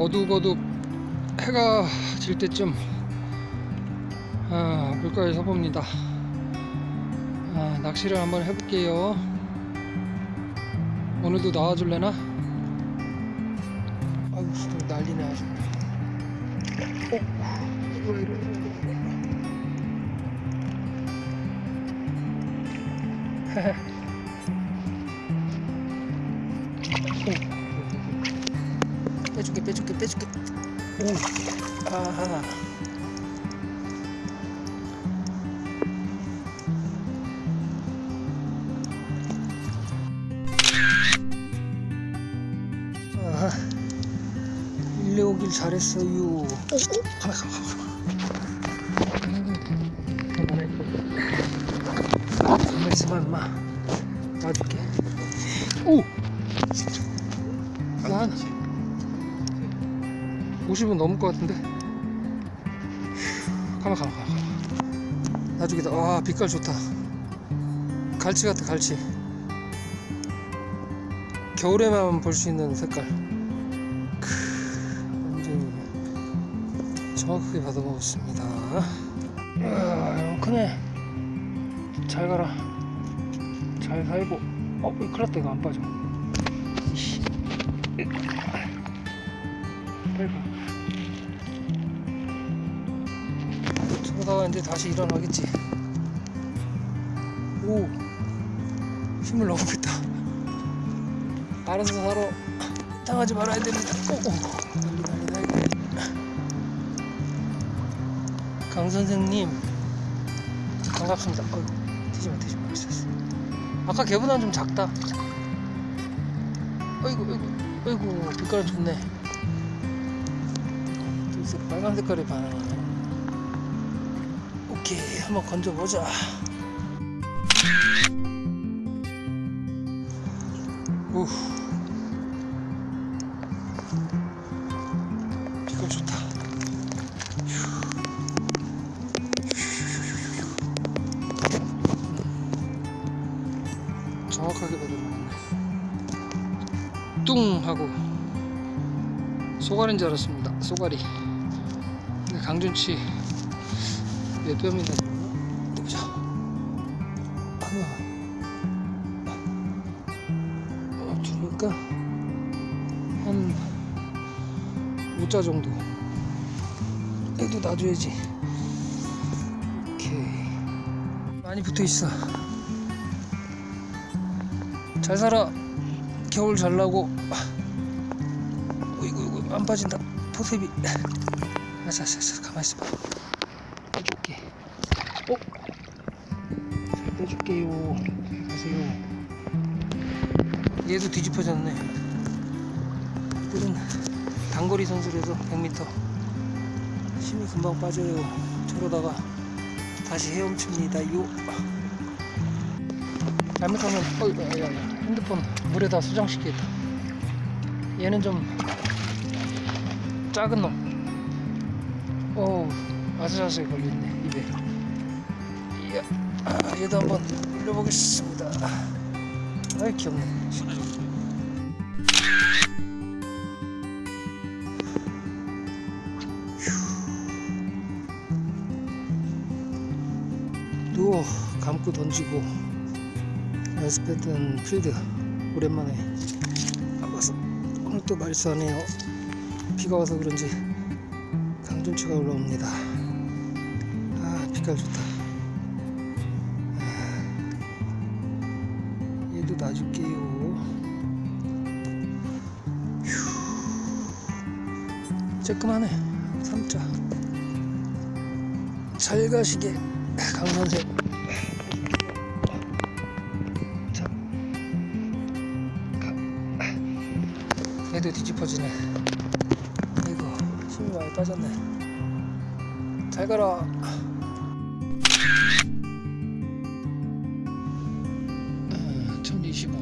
어둑어둑 해가 질 때쯤 아, 물가에 서봅니다. 아, 낚시를 한번 해볼게요. 오늘도 나와줄래나? 아이고 난리네 아주. 어? 이거 이래. 빼줄게 빼줄게 빼줄게. 오 아하 아하 일레 오길 잘했어요. 가만 가만. 가만 가만 있어봐 임마. 놔줄게. 오! 50은 넘을 것 같은데. 가만 가만 가만 나중에다 와 빛깔 좋다. 갈치 같아 갈치. 겨울에만 볼 수 있는 색깔. 크, 완전히 정확하게 받아먹었습니다. 이야 너무 크네. 잘 가라. 잘 살고. 어 큰일 났다. 이거 안 빠져. 빨리 가 저러다가 이제 다시 일어나겠지. 오 힘을 너무 뺐다. 알아서 살아 당하지 말아야 됩니다. 오, 오. 난리 난리 난리 강 선생님 반갑습니다. 어이구 튀지마 튀지마 있었어. 아까 걔보다는 좀 작다. 어이구 어이구 어이구 빛깔 좋네. 빨간 색깔이 반응하네 오케이 한번 건져보자. 우. 빛깔 좋다. 정확하게 받아먹네. 뚱 하고 소가리인 줄 알았습니다. 근데 강준치 몇 뼘이나 되나? 보자 하나 어, 두니까 한 5자 정도. 얘도 놔줘야지. 오케이. 많이 붙어있어. 잘 살아. 겨울 잘 나고. 어이구 이구 안 빠진다. 포셉이 아싸싸싸 가만히 있어봐. 빼줄게 어? 잘 빼줄게요. 가세요. 얘도 뒤집어졌네. 이들은 단거리 선수라서 100m 힘이 금방 빠져요. 저러다가 다시 헤엄칩니다 요. 잘못하면 어이 야야야. 핸드폰 물에다 수정시키겠다. 얘는 좀 작은 놈. 어우 아슬아슬 걸렸네 입에 이야 아, 얘도 한번 올려보겠습니다. 아이 귀엽네. 누워 감고 던지고 연습했던 필드 오랜만에 안 봐서 오늘 또 말싸네요. 비가 와서 그런지 강준치가 올라옵니다. 아 빛깔 좋다 놔줄게요. 휴. 쬐끔하네 3자. 잘 가시게. 강선생. 얘도 뒤집어지네. 이거 힘이 많이 빠졌네. 잘 가라 turismo.